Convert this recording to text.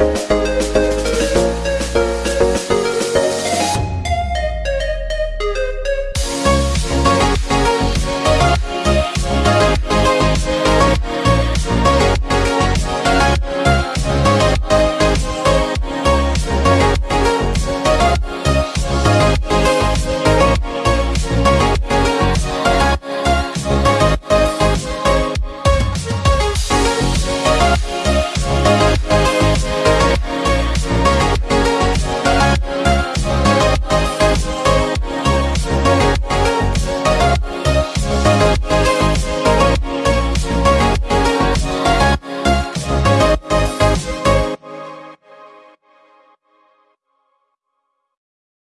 you